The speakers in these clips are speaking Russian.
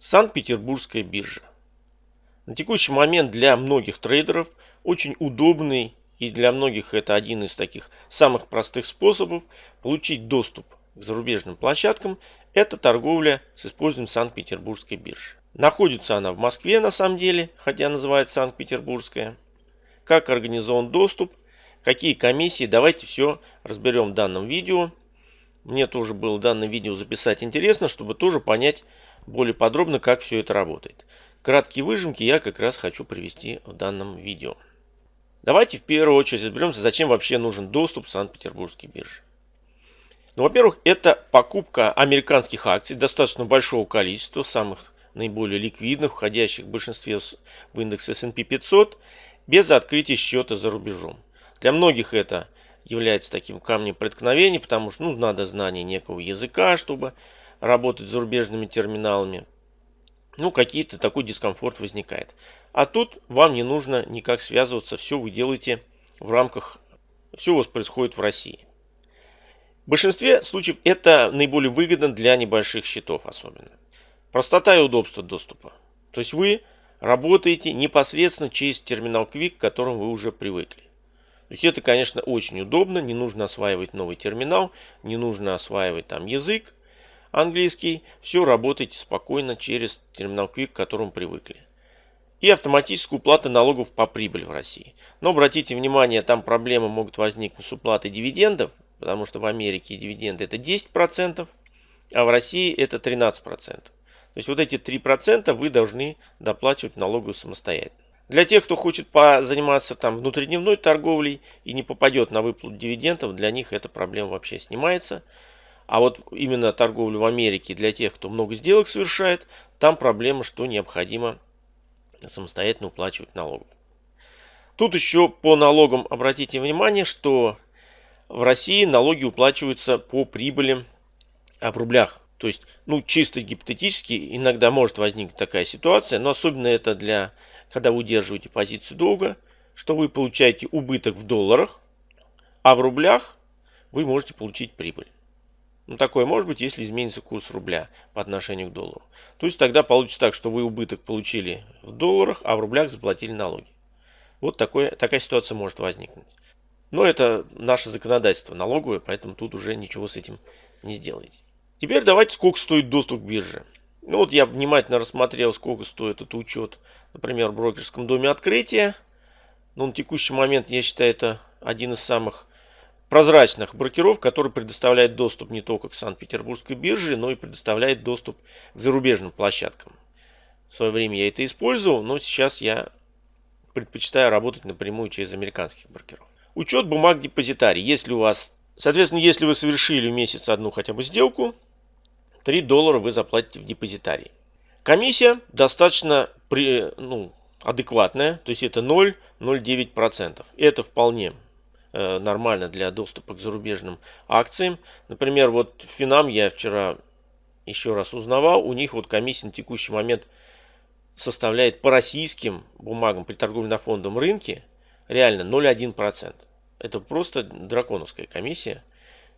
Санкт-Петербургская биржа. На текущий момент для многих трейдеров очень удобный и для многих это один из таких самых простых способов получить доступ к зарубежным площадкам – это торговля с использованием Санкт-Петербургской биржи. Находится она в Москве на самом деле, хотя называется Санкт-Петербургская. Как организован доступ, какие комиссии, давайте все разберем в данном видео. Мне тоже было данное видео записать интересно, чтобы тоже понять, более подробно, как все это работает. Краткие выжимки я как раз хочу привести в данном видео. Давайте в первую очередь разберемся, зачем вообще нужен доступ в Санкт-Петербургской бирже. Ну, во-первых, это покупка американских акций достаточно большого количества, самых наиболее ликвидных, входящих в большинстве в индекс S&P 500, без открытия счета за рубежом. Для многих это является таким камнем преткновения, потому что ну, надо знание некого языка, чтобы работать с зарубежными терминалами, ну, какие-то такой дискомфорт возникает. А тут вам не нужно никак связываться, все вы делаете в рамках, все у вас происходит в России. В большинстве случаев это наиболее выгодно для небольших счетов особенно. Простота и удобство доступа. То есть вы работаете непосредственно через терминал Quick, к которому вы уже привыкли. То есть это, конечно, очень удобно, не нужно осваивать новый терминал, не нужно осваивать там язык, английский, все работаете спокойно через терминал Quick, к которому привыкли. И автоматическая уплата налогов по прибыли в России. Но обратите внимание, там проблемы могут возникнуть с уплатой дивидендов, потому что в Америке дивиденды это 10%, а в России это 13%. То есть вот эти 3% вы должны доплачивать налогу самостоятельно. Для тех, кто хочет заниматься там внутридневной торговлей и не попадет на выплату дивидендов, для них эта проблема вообще снимается. А вот именно торговлю в Америке для тех, кто много сделок совершает, там проблема, что необходимо самостоятельно уплачивать налоги. Тут еще по налогам обратите внимание, что в России налоги уплачиваются по прибыли а в рублях. То есть, ну, чисто гипотетически иногда может возникнуть такая ситуация, но особенно это для, когда вы удерживаете позицию долга, что вы получаете убыток в долларах, а в рублях вы можете получить прибыль. Ну, такое может быть, если изменится курс рубля по отношению к доллару. То есть тогда получится так, что вы убыток получили в долларах, а в рублях заплатили налоги. Вот такое, такая ситуация может возникнуть. Но это наше законодательство налоговое, поэтому тут уже ничего с этим не сделаете. Теперь давайте, сколько стоит доступ к бирже. Ну вот я внимательно рассмотрел, сколько стоит этот учет, например, в брокерском доме открытия. Но на текущий момент я считаю это один из самых прозрачных брокеров, который предоставляет доступ не только к Санкт-Петербургской бирже, но и предоставляет доступ к зарубежным площадкам. В свое время я это использовал, но сейчас я предпочитаю работать напрямую через американских брокеров. Учет бумаг депозитарий. Если у вас, соответственно, если вы совершили в месяц одну хотя бы сделку, 3 доллара вы заплатите в депозитарий. Комиссия достаточно при, ну, адекватная, то есть это 0,09%. Это вполне нормально для доступа к зарубежным акциям. Например, вот Финам я вчера еще раз узнавал, у них вот комиссия на текущий момент составляет по российским бумагам при торговле на фондовом рынке реально 0,1%. Это просто драконовская комиссия.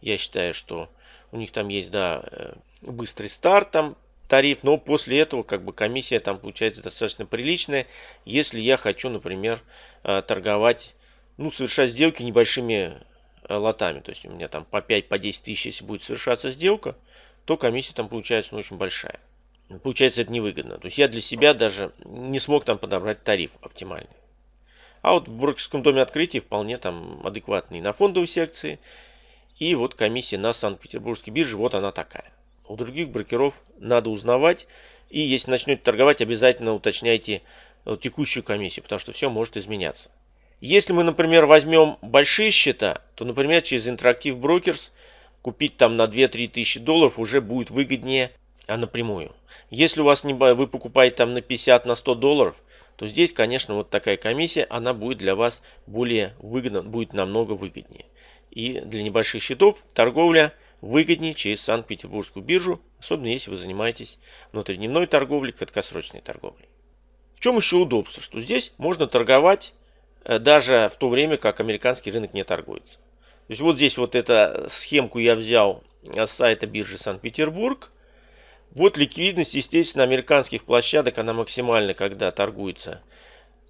Я считаю, что у них там есть, да, э, быстрый старт, там тариф, но после этого как бы комиссия там получается достаточно приличная, если я хочу, например, э, торговать ну, совершать сделки небольшими э, лотами. То есть у меня там по 5-10 по тысяч, если будет совершаться сделка, то комиссия там получается ну, очень большая. Получается это невыгодно. То есть я для себя даже не смог там подобрать тариф оптимальный. А вот в брокерском доме открытия вполне там адекватный на фондовой секции. И вот комиссия на Санкт-Петербургской бирже, вот она такая. У других брокеров надо узнавать. И если начнете торговать, обязательно уточняйте э, текущую комиссию, потому что все может изменяться. Если мы, например, возьмем большие счета, то, например, через Interactive Brokers купить там на 2-3 тысячи долларов уже будет выгоднее а напрямую. Если у вас не, вы покупаете там на 50, на 100 долларов, то здесь, конечно, вот такая комиссия, она будет для вас более выгодна, будет намного выгоднее. И для небольших счетов торговля выгоднее через Санкт-Петербургскую биржу, особенно если вы занимаетесь внутридневной торговлей, краткосрочной торговлей. В чем еще удобство? Что здесь можно торговать даже в то время, как американский рынок не торгуется. То есть вот здесь вот эту схемку я взял с сайта биржи Санкт-Петербург. Вот ликвидность, естественно, американских площадок, она максимальна, когда торгуется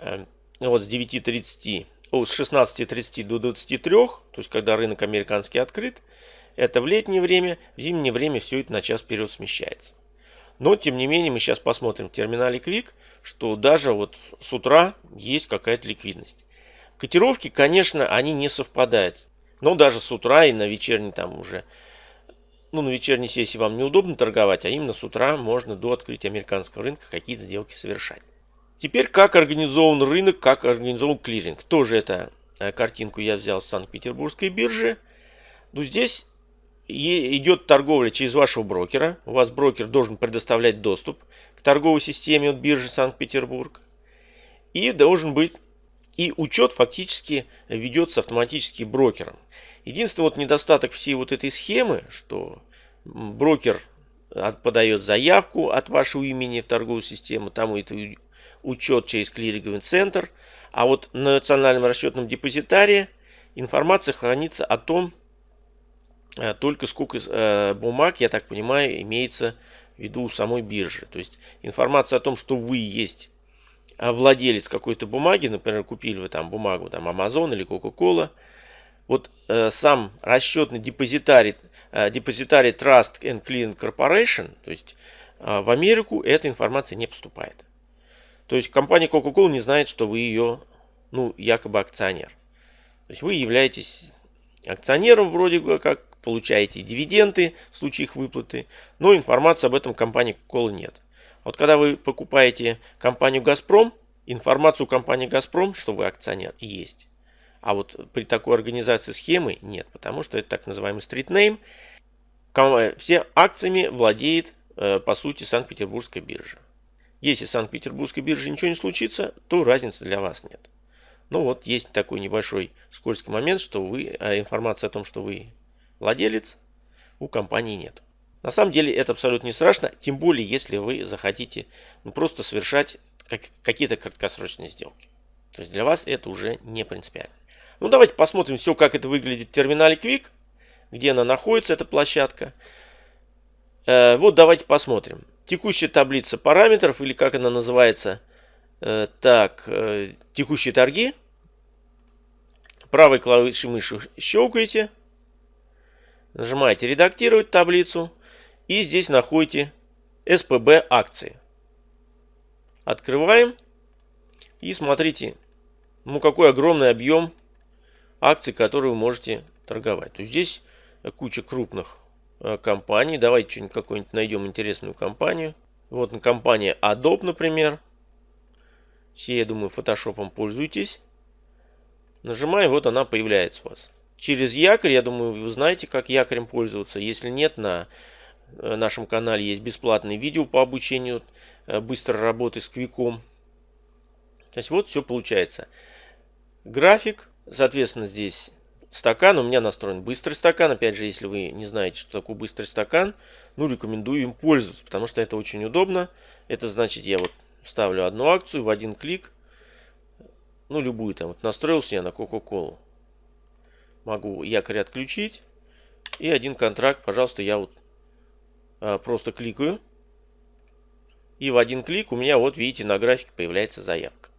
э, вот с 9.30, о, с 16.30 до 23, то есть когда рынок американский открыт. Это в летнее время, в зимнее время все это на час вперед смещается. Но, тем не менее, мы сейчас посмотрим в терминале Quick, что даже вот с утра есть какая-то ликвидность. Котировки, конечно, они не совпадают. Но даже с утра и на вечерней там уже, ну, на вечерней сессии вам неудобно торговать, а именно с утра можно до открытия американского рынка какие-то сделки совершать. Теперь, как организован рынок, как организован клиринг. Тоже эту э, картинку я взял с Санкт-Петербургской биржи. Ну, здесь идет торговля через вашего брокера. У вас брокер должен предоставлять доступ к торговой системе от биржи Санкт-Петербург. И должен быть и учет фактически ведется автоматически брокером. Единственный вот недостаток всей вот этой схемы, что брокер подает заявку от вашего имени в торговую систему, там это учет через клиринговый центр, а вот на национальном расчетном депозитарии информация хранится о том, только сколько э, бумаг, я так понимаю, имеется в виду у самой биржи. То есть информация о том, что вы есть э, владелец какой-то бумаги, например, купили вы там бумагу, там Amazon или Coca-Cola, вот э, сам расчетный депозитарий, э, депозитарий Trust and Clean Corporation, то есть э, в Америку эта информация не поступает. То есть компания Coca-Cola не знает, что вы ее, ну, якобы акционер. То есть вы являетесь акционером вроде как, получаете дивиденды в случае их выплаты, но информации об этом компании Coca-Cola нет. Вот когда вы покупаете компанию «Газпром», информацию компании «Газпром», что вы акционер, есть. А вот при такой организации схемы нет, потому что это так называемый стритнейм. Все акциями владеет, э, по сути, Санкт-Петербургская биржа. Если с Санкт-Петербургской биржей ничего не случится, то разницы для вас нет. Ну вот есть такой небольшой скользкий момент, что вы, э, информация о том, что вы владелец у компании нет. На самом деле это абсолютно не страшно, тем более если вы захотите ну, просто совершать как, какие-то краткосрочные сделки. То есть для вас это уже не принципиально. Ну давайте посмотрим все, как это выглядит в терминале Quick, где она находится, эта площадка. Э, вот давайте посмотрим. Текущая таблица параметров, или как она называется, э, так, э, текущие торги. Правой клавишей мыши щелкаете. Нажимаете «Редактировать таблицу» и здесь находите СПБ акции. Открываем и смотрите, ну какой огромный объем акций, которые вы можете торговать. То есть здесь куча крупных э, компаний. Давайте что-нибудь какую-нибудь найдем интересную компанию. Вот компания Adobe, например. Все, я думаю, фотошопом пользуетесь. Нажимаем, вот она появляется у вас через якорь. Я думаю, вы знаете, как якорем пользоваться. Если нет, на э, нашем канале есть бесплатные видео по обучению э, быстрой работы с квиком. То есть вот все получается. График, соответственно, здесь стакан. У меня настроен быстрый стакан. Опять же, если вы не знаете, что такое быстрый стакан, ну, рекомендую им пользоваться, потому что это очень удобно. Это значит, я вот ставлю одну акцию в один клик. Ну, любую там. Вот настроился я на Coca-Cola могу якорь отключить. И один контракт, пожалуйста, я вот а, просто кликаю. И в один клик у меня, вот видите, на графике появляется заявка.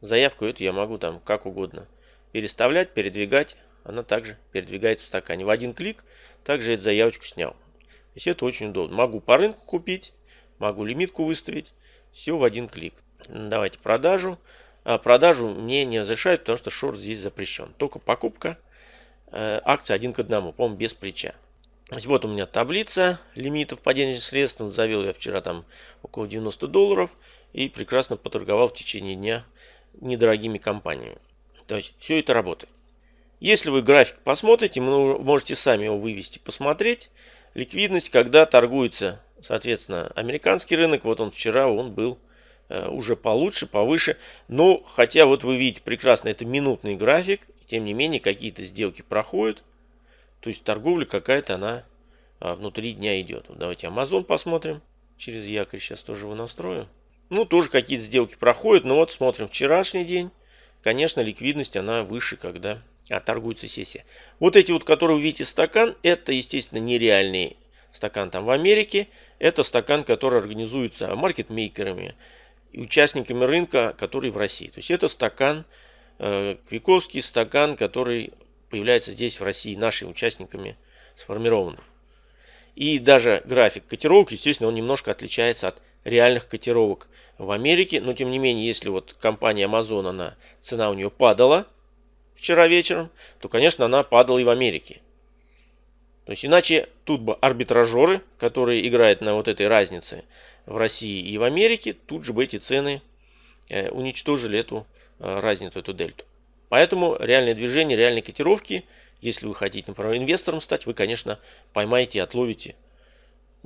Заявку эту я могу там как угодно переставлять, передвигать. Она также передвигается в стакане. В один клик также эту заявочку снял. То есть это очень удобно. Могу по рынку купить, могу лимитку выставить. Все в один клик. Давайте продажу. А продажу мне не разрешают, потому что шорт здесь запрещен. Только покупка э, акций один к одному, по-моему, без плеча. Вот у меня таблица лимитов по денежным средствам. Завел я вчера там около 90 долларов и прекрасно поторговал в течение дня недорогими компаниями. То есть все это работает. Если вы график посмотрите, вы можете сами его вывести, посмотреть. Ликвидность, когда торгуется, соответственно, американский рынок, вот он вчера, он был уже получше, повыше. Но, хотя вот вы видите прекрасно, это минутный график, тем не менее какие-то сделки проходят. То есть торговля какая-то она а, внутри дня идет. Давайте Amazon посмотрим. Через якорь сейчас тоже его настрою. Ну, тоже какие-то сделки проходят. Но вот смотрим вчерашний день. Конечно, ликвидность она выше, когда а, торгуется сессия. Вот эти вот, которые вы видите стакан, это, естественно, нереальные стакан там в Америке, это стакан, который организуется маркетмейкерами участниками рынка, который в России. То есть это стакан, э, Квиковский стакан, который появляется здесь в России нашими участниками сформированный. И даже график котировок, естественно, он немножко отличается от реальных котировок в Америке. Но тем не менее, если вот компания Amazon, она, цена у нее падала вчера вечером, то, конечно, она падала и в Америке. То есть иначе тут бы арбитражеры, которые играют на вот этой разнице в России и в Америке, тут же бы эти цены э, уничтожили эту э, разницу, эту дельту. Поэтому реальное движение, реальные котировки – если вы хотите, например, инвестором стать, вы, конечно, поймаете отловите.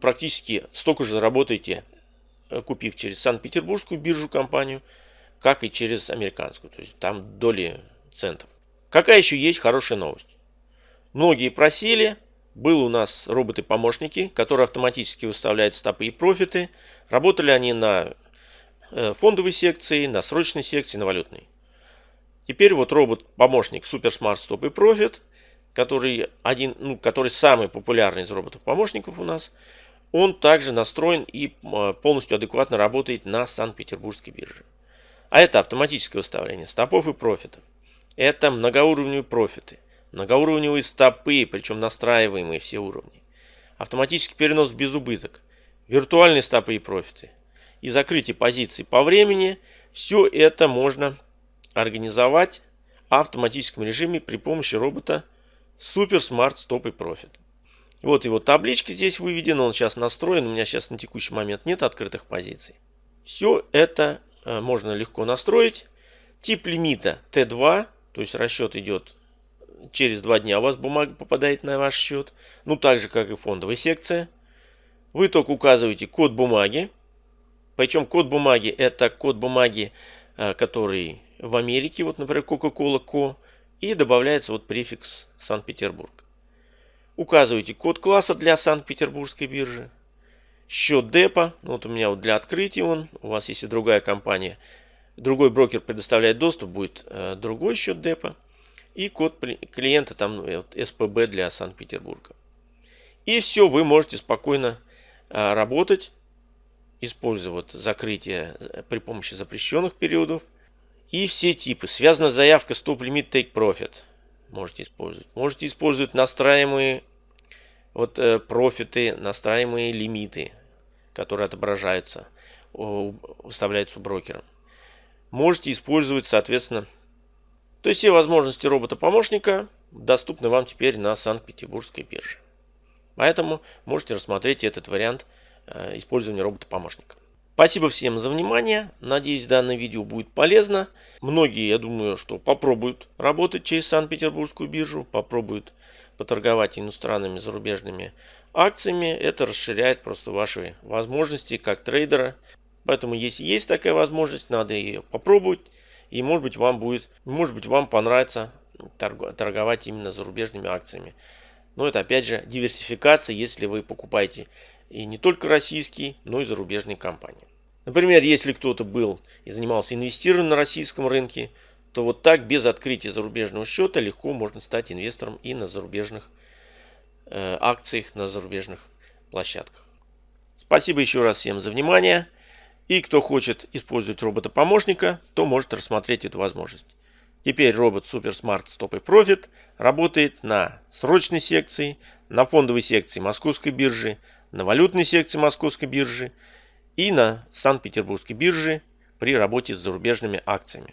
Практически столько же заработаете, э, купив через Санкт-Петербургскую биржу компанию, как и через американскую. То есть там доли центов. Какая еще есть хорошая новость? Многие просили, был у нас роботы-помощники, которые автоматически выставляют стопы и профиты. Работали они на э, фондовой секции, на срочной секции, на валютной. Теперь вот робот-помощник Super Smart Stop и Profit который, один, ну, который самый популярный из роботов-помощников у нас, он также настроен и а, полностью адекватно работает на Санкт-Петербургской бирже. А это автоматическое выставление стопов и профитов. Это многоуровневые профиты, многоуровневые стопы, причем настраиваемые все уровни. Автоматический перенос в безубыток, виртуальные стопы и профиты и закрытие позиций по времени. Все это можно организовать в автоматическом режиме при помощи робота Super Smart Stop и Profit. Вот его табличка здесь выведена, он сейчас настроен, у меня сейчас на текущий момент нет открытых позиций. Все это э, можно легко настроить. Тип лимита Т2, то есть расчет идет через два дня у вас бумага попадает на ваш счет. Ну так же как и фондовая секция. Вы только указываете код бумаги. Причем код бумаги это код бумаги, э, который в Америке, вот например Coca-Cola Co. И добавляется вот префикс Санкт-Петербург. Указываете код класса для Санкт-Петербургской биржи. Счет депо. Ну, вот у меня вот для открытия он. У вас если другая компания, другой брокер предоставляет доступ, будет э, другой счет депо. И код клиента там ну, вот, СПБ для Санкт-Петербурга. И все, вы можете спокойно э, работать, используя вот закрытие э, при помощи запрещенных периодов. И все типы. Связана заявка Stop Limit Take Profit. Можете использовать. Можете использовать настраиваемые вот, э, профиты, настраиваемые лимиты, которые отображаются, выставляются у брокера. Можете использовать, соответственно, то есть все возможности робота-помощника доступны вам теперь на Санкт-Петербургской бирже. Поэтому можете рассмотреть этот вариант э, использования робота-помощника. Спасибо всем за внимание. Надеюсь, данное видео будет полезно. Многие, я думаю, что попробуют работать через Санкт-Петербургскую биржу, попробуют поторговать иностранными зарубежными акциями. Это расширяет просто ваши возможности как трейдера. Поэтому, если есть такая возможность, надо ее попробовать. И может быть вам будет, может быть вам понравится торговать именно зарубежными акциями. Но это опять же диверсификация, если вы покупаете и не только российские, но и зарубежные компании. Например, если кто-то был и занимался инвестированием на российском рынке, то вот так без открытия зарубежного счета легко можно стать инвестором и на зарубежных э, акциях, на зарубежных площадках. Спасибо еще раз всем за внимание. И кто хочет использовать робота-помощника, то может рассмотреть эту возможность. Теперь робот Super Smart Stop и Profit работает на срочной секции, на фондовой секции Московской биржи, на валютной секции Московской биржи и на Санкт-Петербургской бирже при работе с зарубежными акциями.